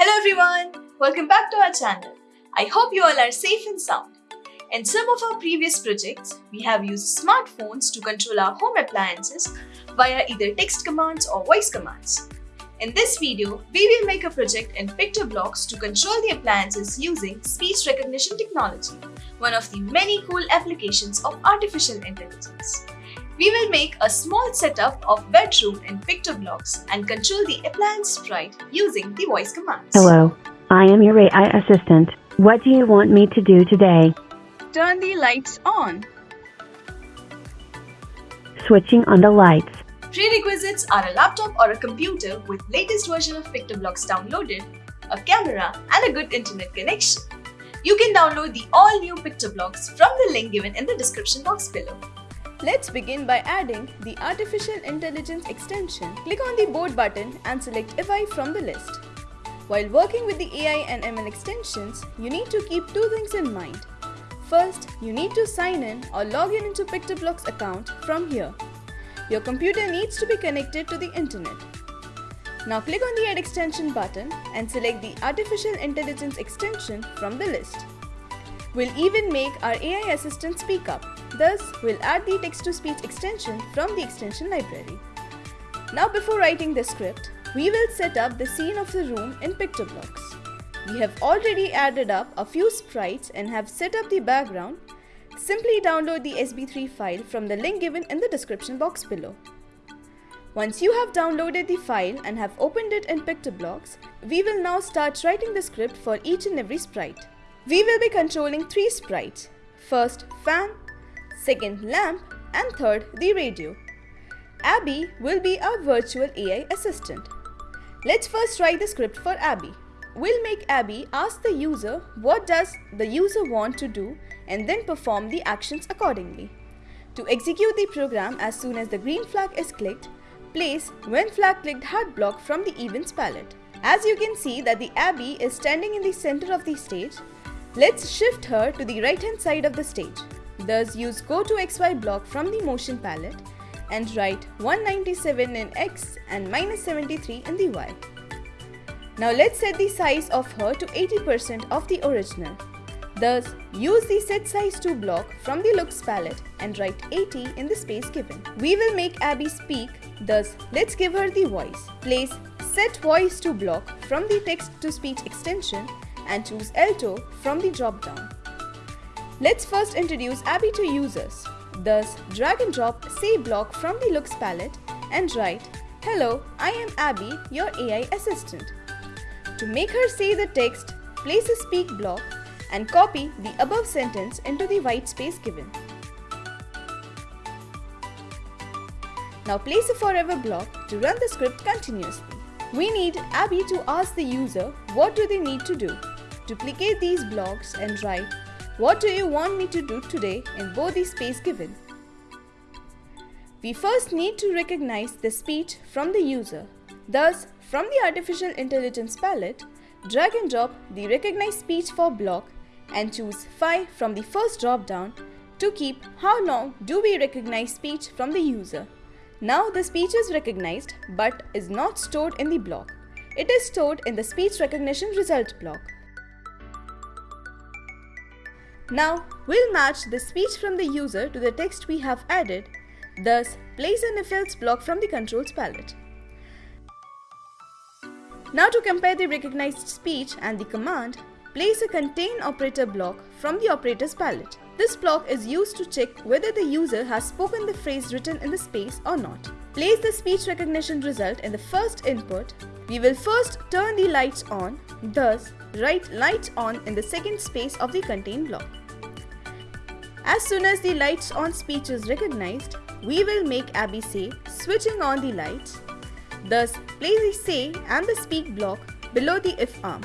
Hello everyone, welcome back to our channel. I hope you all are safe and sound. In some of our previous projects, we have used smartphones to control our home appliances via either text commands or voice commands. In this video, we will make a project in PictoBlox to control the appliances using speech recognition technology, one of the many cool applications of artificial intelligence. We will make a small setup of bedroom in PictoBlox and control the appliance sprite using the voice commands. Hello, I am your AI assistant. What do you want me to do today? Turn the lights on. Switching on the lights. Prerequisites are a laptop or a computer with latest version of PictoBlox downloaded, a camera and a good internet connection. You can download the all-new PictoBlox from the link given in the description box below. Let's begin by adding the Artificial Intelligence extension. Click on the board button and select AI from the list. While working with the AI and ML extensions, you need to keep two things in mind. First, you need to sign in or log in into PictoBlox account from here. Your computer needs to be connected to the internet. Now click on the Add Extension button and select the Artificial Intelligence extension from the list. We'll even make our AI assistant speak up. Thus, we'll add the text-to-speech extension from the extension library. Now before writing the script, we will set up the scene of the room in PictoBlox. We have already added up a few sprites and have set up the background. Simply download the SB3 file from the link given in the description box below. Once you have downloaded the file and have opened it in PictoBlox, we will now start writing the script for each and every sprite. We will be controlling three sprites. First, fan, second, lamp, and third, the radio. Abby will be our virtual AI assistant. Let's first write the script for Abby. We'll make Abby ask the user what does the user want to do and then perform the actions accordingly. To execute the program as soon as the green flag is clicked, place when flag clicked hat block from the events palette. As you can see that the Abby is standing in the center of the stage, Let's shift her to the right hand side of the stage. Thus use go to xy block from the motion palette and write 197 in x and minus 73 in the y. Now let's set the size of her to 80% of the original. Thus, use the set size to block from the looks palette and write 80 in the space given. We will make Abby speak, thus let's give her the voice. Place set voice to block from the text to speech extension and choose Alto from the drop-down. Let's first introduce Abby to users. Thus, drag and drop Say block from the Looks palette and write, Hello, I am Abby, your AI assistant. To make her say the text, place a Speak block and copy the above sentence into the white space given. Now place a forever block to run the script continuously. We need Abby to ask the user what do they need to do. Duplicate these blocks and write what do you want me to do today in both the space given. We first need to recognize the speech from the user. Thus, from the Artificial Intelligence palette, drag and drop the Recognize Speech for block and choose 5 from the first drop-down to keep how long do we recognize speech from the user. Now the speech is recognized but is not stored in the block. It is stored in the speech recognition result block. Now, we'll match the speech from the user to the text we have added, thus place an if-else block from the controls palette. Now to compare the recognized speech and the command, place a contain operator block from the operators palette. This block is used to check whether the user has spoken the phrase written in the space or not. Place the speech recognition result in the first input. We will first turn the lights on, thus write lights on in the second space of the contain block. As soon as the lights on speech is recognized, we will make Abby say switching on the lights. Thus, place the say and the speak block below the if arm.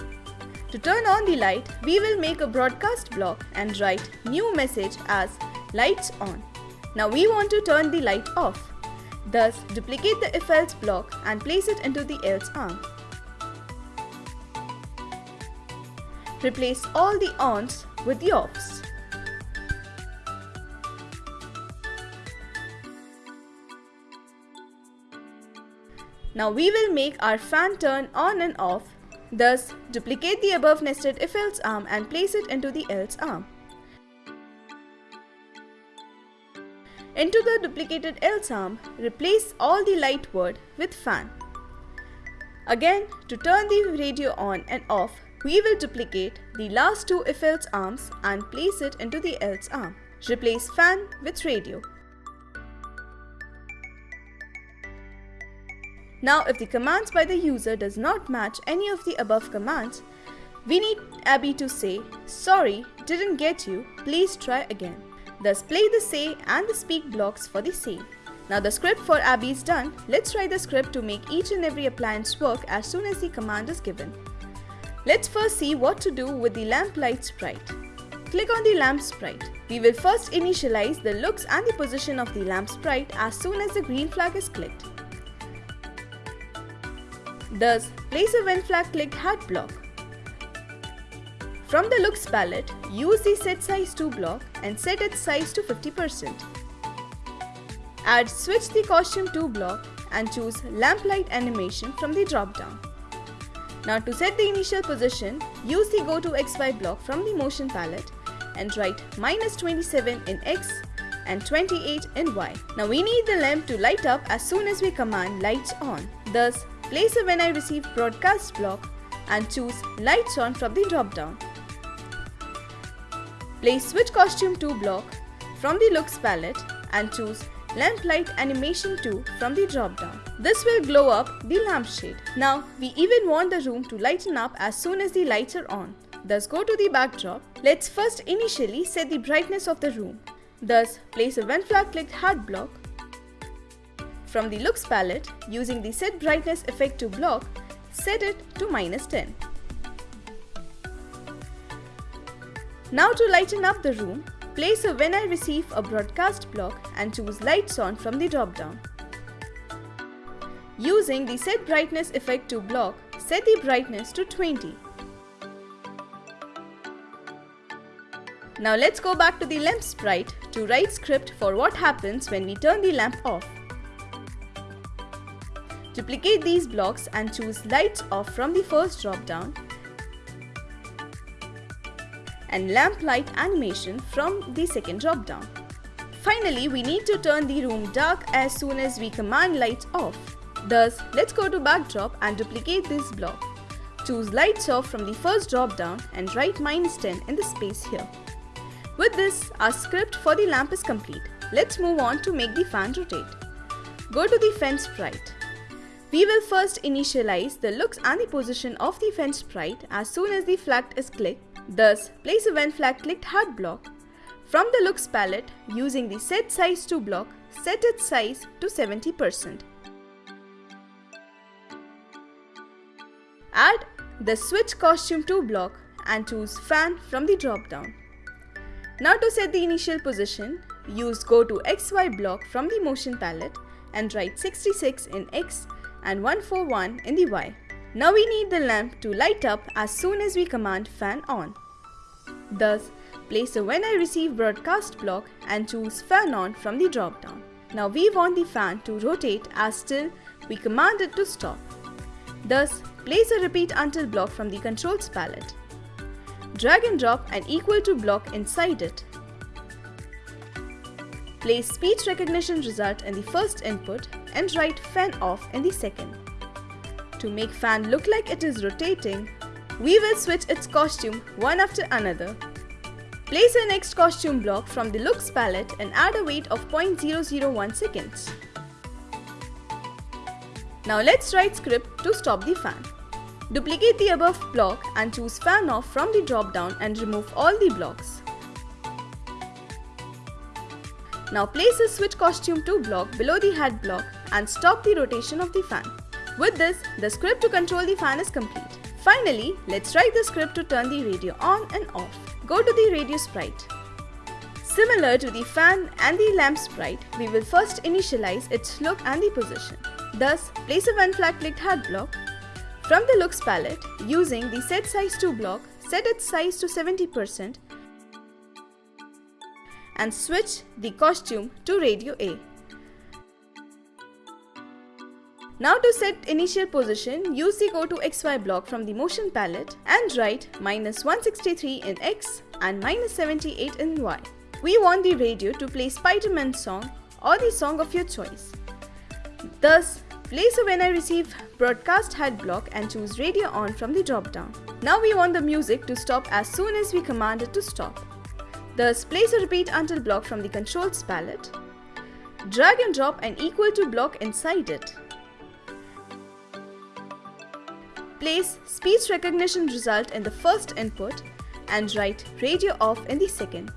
To turn on the light, we will make a broadcast block and write new message as lights on. Now we want to turn the light off. Thus, duplicate the if else block and place it into the else arm. Replace all the ons with the offs. Now we will make our fan turn on and off. Thus, duplicate the above nested if-else arm and place it into the else arm. Into the duplicated else arm, replace all the light word with fan. Again, to turn the radio on and off, we will duplicate the last two if else arms and place it into the else arm. Replace fan with radio. Now if the commands by the user does not match any of the above commands, we need Abby to say, sorry, didn't get you, please try again. Thus play the say and the speak blocks for the say. Now the script for Abby is done, let's try the script to make each and every appliance work as soon as the command is given. Let's first see what to do with the lamp light sprite. Click on the lamp sprite. We will first initialize the looks and the position of the lamp sprite as soon as the green flag is clicked. Thus, place a when flag clicked hat block. From the looks palette, use the set size to block and set its size to 50%. Add switch the costume to block and choose lamplight animation from the drop down. Now to set the initial position, use the go to XY block from the motion palette and write minus 27 in X and 28 in Y. Now we need the lamp to light up as soon as we command lights on. Thus, place a when I receive broadcast block and choose lights on from the drop down. Place switch costume to block from the looks palette and choose lamp light animation 2 from the drop down. This will glow up the lampshade. Now we even want the room to lighten up as soon as the lights are on. Thus go to the backdrop. Let's first initially set the brightness of the room. Thus place a when flag clicked hat block. From the looks palette, using the set brightness effect to block, set it to minus 10. Now to lighten up the room, Place a when I receive a broadcast block and choose lights on from the drop down. Using the set brightness effect to block, set the brightness to 20. Now let's go back to the lamp sprite to write script for what happens when we turn the lamp off. Duplicate these blocks and choose lights off from the first drop down and lamp light animation from the second drop down. Finally, we need to turn the room dark as soon as we command lights off. Thus, let's go to backdrop and duplicate this block. Choose lights off from the first drop down and write minus 10 in the space here. With this, our script for the lamp is complete. Let's move on to make the fan rotate. Go to the fan sprite. We will first initialize the looks and the position of the fan sprite as soon as the flag is clicked Thus, place a when flag clicked hat block. From the looks palette, using the set size to block, set its size to 70%. Add the switch costume to block and choose fan from the drop down. Now to set the initial position, use go to XY block from the motion palette and write 66 in X and 141 in the Y. Now we need the lamp to light up as soon as we command fan on. Thus, place a when I receive broadcast block and choose fan on from the drop down. Now we want the fan to rotate as till we command it to stop. Thus, place a repeat until block from the controls palette. Drag and drop an equal to block inside it. Place speech recognition result in the first input and write fan off in the second. To make fan look like it is rotating, we will switch its costume one after another. Place a next costume block from the looks palette and add a wait of 0.001 seconds. Now let's write script to stop the fan. Duplicate the above block and choose fan off from the drop down and remove all the blocks. Now place a switch costume to block below the hat block and stop the rotation of the fan. With this, the script to control the fan is complete. Finally, let's write the script to turn the radio on and off. Go to the radio sprite. Similar to the fan and the lamp sprite, we will first initialize its look and the position. Thus, place a when flag clicked hat block. From the looks palette, using the set size to block, set its size to 70% and switch the costume to radio A. Now to set initial position, use the go to XY block from the motion palette and write minus 163 in X and minus 78 in Y. We want the radio to play Spider-Man song or the song of your choice. Thus, place a when I receive broadcast head block and choose radio on from the drop down. Now we want the music to stop as soon as we command it to stop. Thus, place a repeat until block from the controls palette. Drag and drop an equal to block inside it. Place speech recognition result in the first input and write radio off in the second.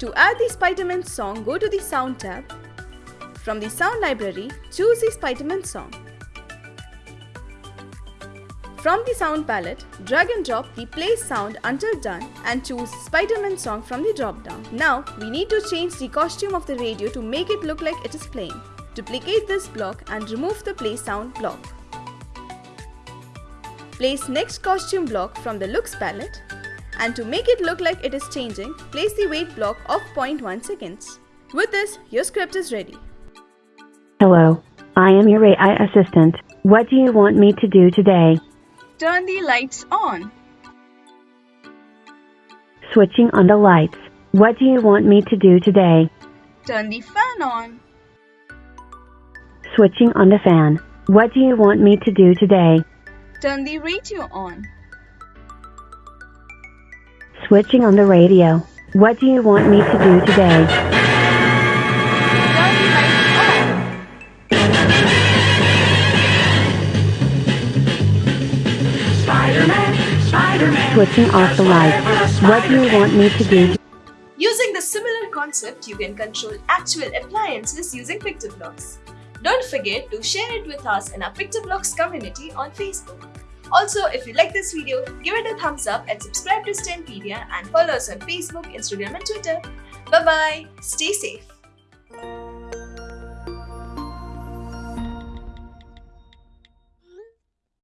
To add the Spiderman song, go to the Sound tab. From the Sound library, choose the Spiderman song. From the sound palette, drag and drop the play sound until done and choose Spiderman song from the drop down. Now, we need to change the costume of the radio to make it look like it is playing. Duplicate this block and remove the play sound block. Place next costume block from the looks palette and to make it look like it is changing, place the wait block of 0.1 seconds. With this, your script is ready. Hello, I am your AI assistant. What do you want me to do today? Turn the lights on. Switching on the lights. What do you want me to do today? Turn the fan on. Switching on the fan. What do you want me to do today? Turn the radio on. Switching on the radio. What do you want me to do today? Turn the lights on. Switching off the lights. What do you want me to do? Using the similar concept, you can control actual appliances using PictoBlox. Don't forget to share it with us in our PictoBlox community on Facebook. Also, if you like this video, give it a thumbs up and subscribe to STEMpedia and follow us on Facebook, Instagram and Twitter. Bye bye. Stay safe.